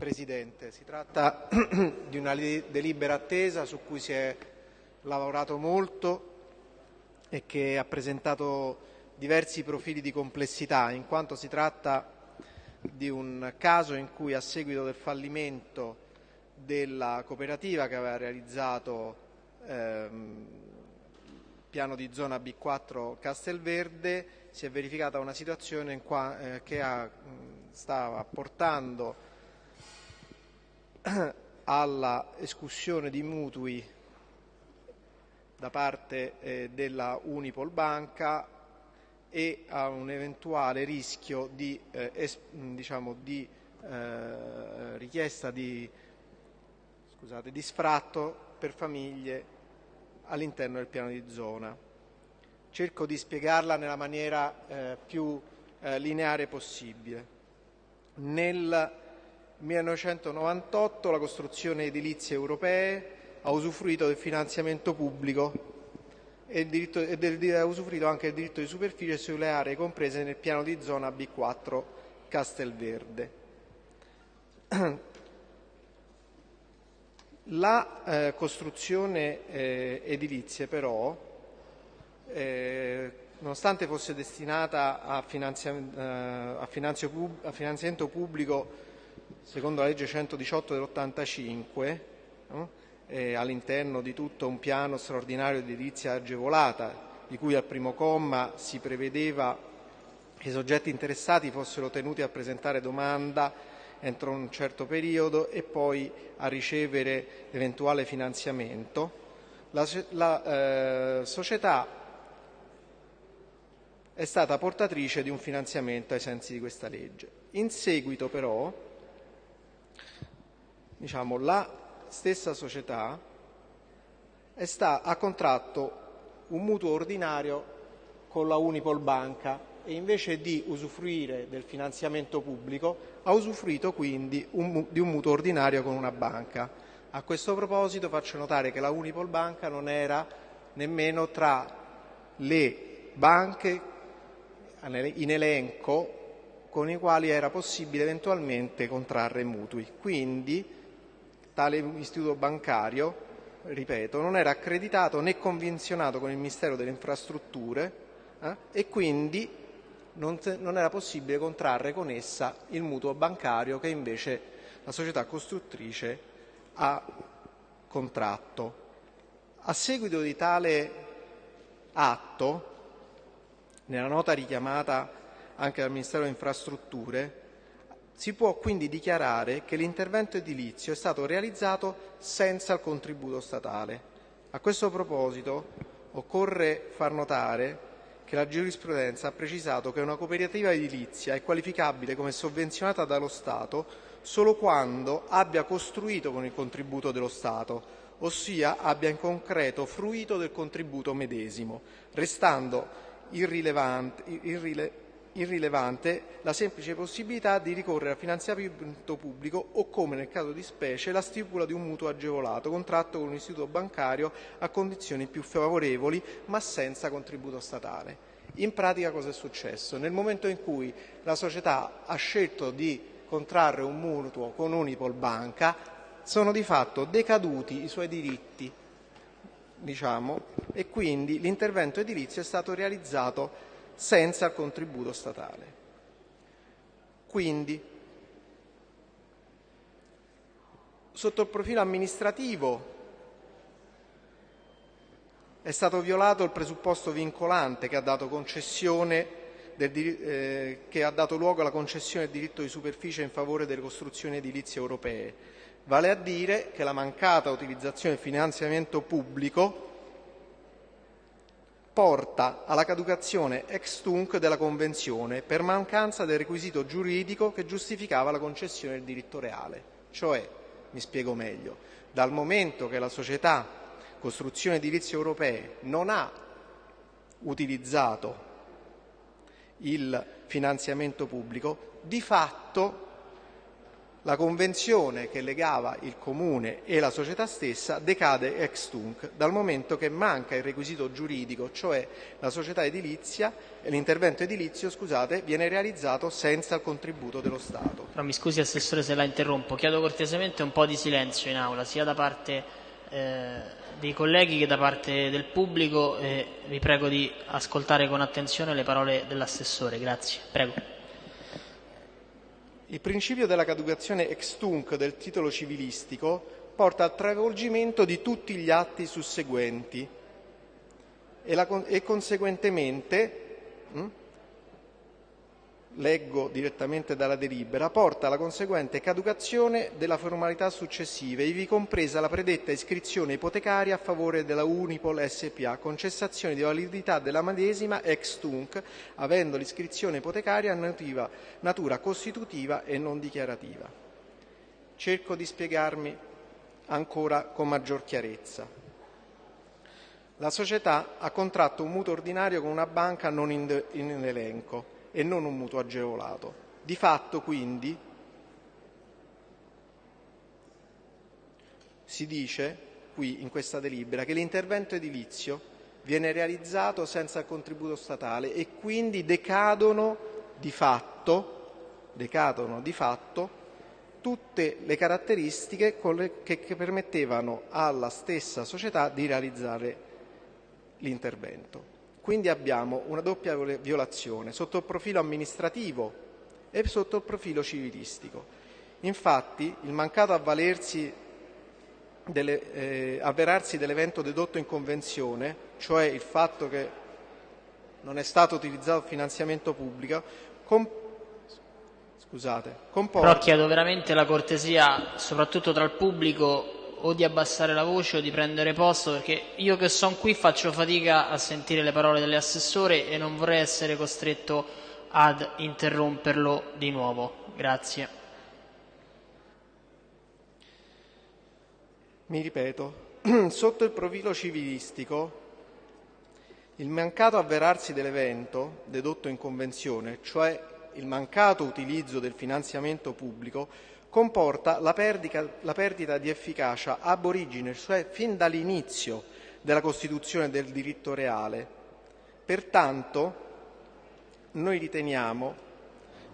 Presidente. Si tratta di una delibera attesa su cui si è lavorato molto e che ha presentato diversi profili di complessità, in quanto si tratta di un caso in cui a seguito del fallimento della cooperativa che aveva realizzato ehm, il piano di zona B4 Castelverde si è verificata una situazione qua, eh, che ha, stava portando alla escussione di mutui da parte eh, della Unipol Banca e a un eventuale rischio di, eh, es, diciamo, di eh, richiesta di, scusate, di sfratto per famiglie all'interno del piano di zona. Cerco di spiegarla nella maniera eh, più eh, lineare possibile. Nel 1998 la costruzione edilizia europee ha usufruito del finanziamento pubblico e, diritto, e del, ha usufruito anche del diritto di superficie sulle aree comprese nel piano di zona B4 Castelverde. La eh, costruzione eh, edilizia però, eh, nonostante fosse destinata a, finanzia, eh, a, a finanziamento pubblico secondo la legge 118 dell'85, no? all'interno di tutto un piano straordinario di edilizia agevolata, di cui al primo comma si prevedeva che i soggetti interessati fossero tenuti a presentare domanda entro un certo periodo e poi a ricevere eventuale finanziamento. La, la eh, società è stata portatrice di un finanziamento ai sensi di questa legge. In seguito però diciamo, la stessa società sta, ha contratto un mutuo ordinario con la Unipol Banca e invece di usufruire del finanziamento pubblico ha usufruito quindi un, di un mutuo ordinario con una banca. A questo proposito faccio notare che la Unipol Banca non era nemmeno tra le banche in elenco con i quali era possibile eventualmente contrarre mutui. Quindi tale istituto bancario, ripeto, non era accreditato né convenzionato con il Ministero delle Infrastrutture eh, e quindi non, non era possibile contrarre con essa il mutuo bancario che invece la società costruttrice ha contratto. A seguito di tale atto, nella nota richiamata anche dal Ministero delle Infrastrutture, si può quindi dichiarare che l'intervento edilizio è stato realizzato senza il contributo statale. A questo proposito occorre far notare che la giurisprudenza ha precisato che una cooperativa edilizia è qualificabile come sovvenzionata dallo Stato solo quando abbia costruito con il contributo dello Stato, ossia abbia in concreto fruito del contributo medesimo, restando irrilevante, irrile, irrilevante la semplice possibilità di ricorrere al finanziamento pubblico o, come nel caso di specie, la stipula di un mutuo agevolato contratto con un istituto bancario a condizioni più favorevoli ma senza contributo statale. In pratica cosa è successo? Nel momento in cui la società ha scelto di contrarre un mutuo con Unipol Banca sono di fatto decaduti i suoi diritti diciamo, e quindi l'intervento edilizio è stato realizzato senza contributo statale. Quindi, sotto il profilo amministrativo è stato violato il presupposto vincolante che ha dato, del, eh, che ha dato luogo alla concessione del diritto di superficie in favore delle costruzioni edilizie europee, vale a dire che la mancata utilizzazione del finanziamento pubblico porta alla caducazione ex tunc della Convenzione per mancanza del requisito giuridico che giustificava la concessione del diritto reale. Cioè, mi spiego meglio, dal momento che la società Costruzione Edilizie Europee non ha utilizzato il finanziamento pubblico, di fatto la convenzione che legava il comune e la società stessa decade ex tunc, dal momento che manca il requisito giuridico, cioè edilizia, l'intervento edilizio scusate, viene realizzato senza il contributo dello Stato. Però mi scusi Assessore se la interrompo, chiedo cortesemente un po' di silenzio in aula, sia da parte eh, dei colleghi che da parte del pubblico e vi prego di ascoltare con attenzione le parole dell'Assessore. Grazie. Prego. Il principio della caducazione ex tunc del titolo civilistico porta al travolgimento di tutti gli atti susseguenti e, la, e conseguentemente leggo direttamente dalla delibera, porta alla conseguente caducazione della formalità successive, ivi compresa la predetta iscrizione ipotecaria a favore della Unipol SPA, con cessazione di validità della medesima ex tunc, avendo l'iscrizione ipotecaria nativa, natura costitutiva e non dichiarativa. Cerco di spiegarmi ancora con maggior chiarezza. La società ha contratto un mutuo ordinario con una banca non in, in elenco e non un mutuo agevolato. Di fatto, quindi, si dice qui in questa delibera che l'intervento edilizio viene realizzato senza contributo statale e quindi decadono di fatto, decadono di fatto tutte le caratteristiche che, che permettevano alla stessa società di realizzare l'intervento. Quindi abbiamo una doppia violazione sotto il profilo amministrativo e sotto il profilo civilistico. Infatti il mancato avvalersi delle, eh, avverarsi dell'evento dedotto in convenzione, cioè il fatto che non è stato utilizzato finanziamento pubblico, com- scusate, comporta... Però chiedo veramente la cortesia, soprattutto tra il pubblico, o di abbassare la voce o di prendere posto perché io che sono qui faccio fatica a sentire le parole dell'assessore e non vorrei essere costretto ad interromperlo di nuovo. Grazie. Mi ripeto, sotto il profilo civilistico il mancato avverarsi dell'evento dedotto in convenzione, cioè il mancato utilizzo del finanziamento pubblico, comporta la perdita, di efficacia ab origine, cioè fin dall'inizio della costituzione del diritto reale. Pertanto noi riteniamo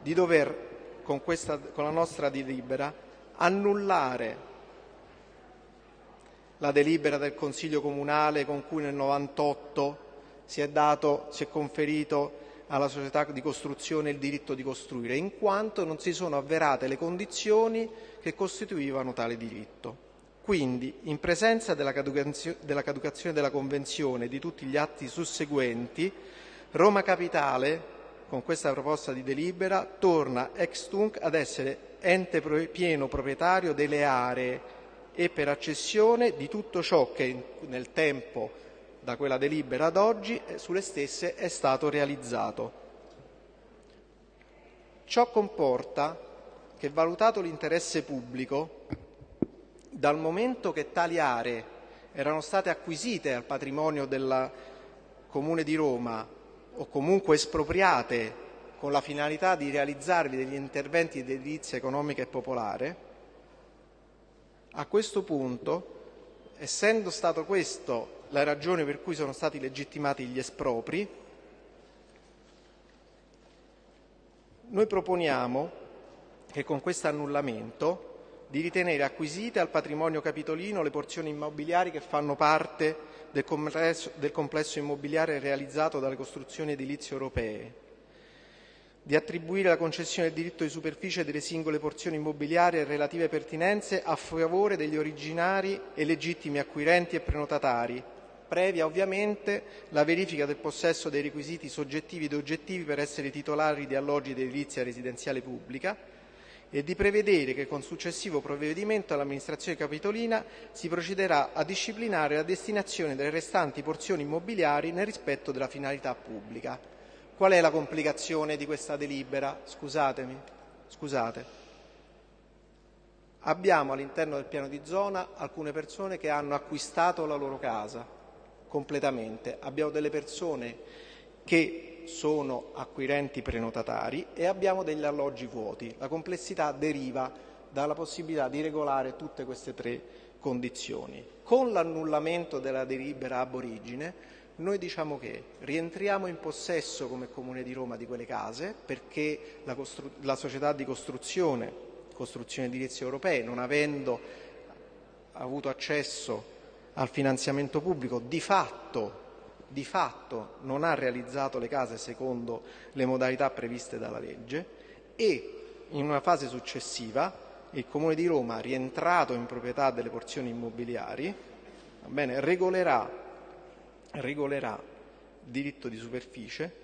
di dover, con, questa, con la nostra delibera, annullare la delibera del Consiglio Comunale con cui nel 98 si è, dato, si è conferito alla società di costruzione il diritto di costruire, in quanto non si sono avverate le condizioni che costituivano tale diritto. Quindi, in presenza della caducazione della Convenzione e di tutti gli atti susseguenti, Roma Capitale, con questa proposta di delibera, torna ex tunc ad essere ente pieno proprietario delle aree e per accessione di tutto ciò che nel tempo da quella delibera ad oggi sulle stesse è stato realizzato. Ciò comporta che, valutato l'interesse pubblico, dal momento che tali aree erano state acquisite al patrimonio del Comune di Roma o comunque espropriate con la finalità di realizzare degli interventi di edilizia economica e popolare, a questo punto, essendo stato questo la ragione per cui sono stati legittimati gli espropri, noi proponiamo che con questo annullamento di ritenere acquisite al patrimonio capitolino le porzioni immobiliari che fanno parte del complesso, del complesso immobiliare realizzato dalle costruzioni edilizie europee, di attribuire la concessione del diritto di superficie delle singole porzioni immobiliari e relative pertinenze a favore degli originari e legittimi acquirenti e prenotatari, previa ovviamente la verifica del possesso dei requisiti soggettivi ed oggettivi per essere titolari di alloggi di edilizia residenziale pubblica e di prevedere che con successivo provvedimento all'amministrazione capitolina si procederà a disciplinare la destinazione delle restanti porzioni immobiliari nel rispetto della finalità pubblica. Qual è la complicazione di questa delibera? Scusatemi, scusate. Abbiamo all'interno del piano di zona alcune persone che hanno acquistato la loro casa, completamente. Abbiamo delle persone che sono acquirenti prenotatari e abbiamo degli alloggi vuoti. La complessità deriva dà la possibilità di regolare tutte queste tre condizioni. Con l'annullamento della delibera ab origine noi diciamo che rientriamo in possesso come Comune di Roma di quelle case perché la, la società di costruzione, costruzione edilizia europee, non avendo avuto accesso al finanziamento pubblico, di fatto, di fatto non ha realizzato le case secondo le modalità previste dalla legge e in una fase successiva il Comune di Roma, rientrato in proprietà delle porzioni immobiliari, bene, regolerà, regolerà diritto di superficie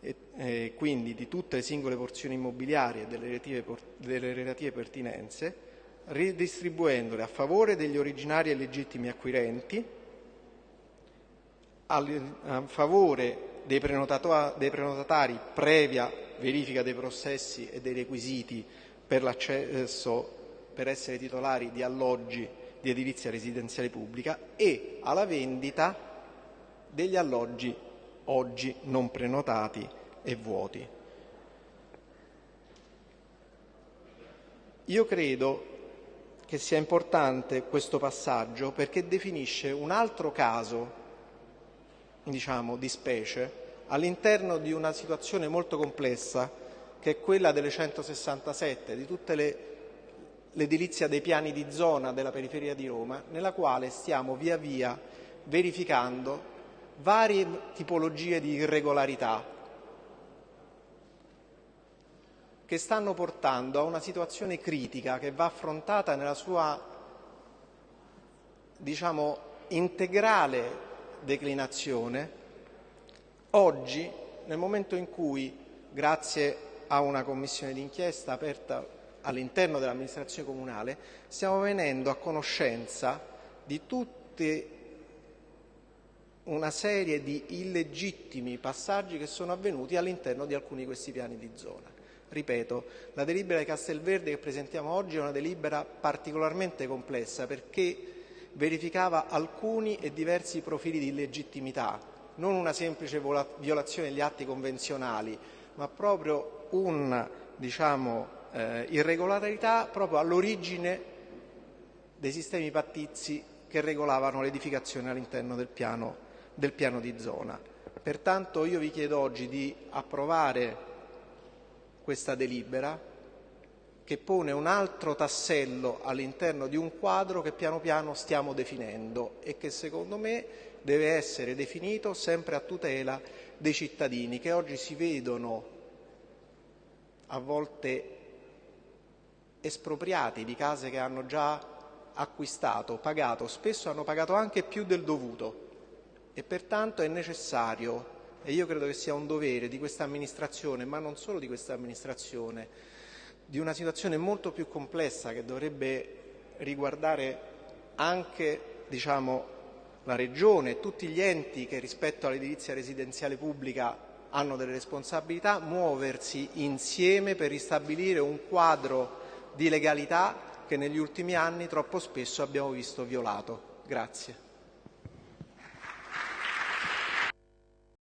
e, eh, quindi di tutte le singole porzioni immobiliari e delle relative, delle relative pertinenze, ridistribuendole a favore degli originari e legittimi acquirenti, a favore dei, prenotatari previa verifica dei processi e dei requisiti per l'accesso per essere titolari di alloggi di edilizia residenziale pubblica e alla vendita degli alloggi oggi non prenotati e vuoti. Io credo che sia importante questo passaggio perché definisce un altro caso, diciamo, di specie all'interno di una situazione molto complessa che è quella delle 167, di tutte le l'edilizia dei piani di zona della periferia di Roma, nella quale stiamo via via verificando varie tipologie di irregolarità che stanno portando a una situazione critica che va affrontata nella sua diciamo integrale declinazione oggi nel momento in cui grazie a una commissione d'inchiesta aperta all'interno dell'amministrazione comunale, stiamo venendo a conoscenza di tutte una serie di illegittimi passaggi che sono avvenuti all'interno di alcuni di questi piani di zona. Ripeto, la delibera di Castelverde che presentiamo oggi è una delibera particolarmente complessa perché verificava alcuni e diversi profili di illegittimità, non una semplice violazione degli atti convenzionali, ma proprio una diciamo, eh, irregolarità proprio all'origine dei sistemi pattizi che regolavano l'edificazione all'interno del del piano di zona. Pertanto io vi chiedo oggi di approvare questa delibera che pone un altro tassello all'interno di un quadro che piano piano stiamo definendo e che secondo me deve essere definito sempre a tutela dei cittadini che oggi si vedono a volte espropriati di case che hanno già acquistato, pagato, spesso hanno pagato anche più del dovuto. E pertanto è necessario, e io credo che sia un dovere di questa amministrazione, ma non solo di questa amministrazione, di una situazione molto più complessa che dovrebbe riguardare anche diciamo, la Regione e tutti gli enti che rispetto all'edilizia residenziale pubblica hanno delle responsabilità, muoversi insieme per ristabilire un quadro di legalità che negli ultimi anni troppo spesso abbiamo visto violato. Grazie.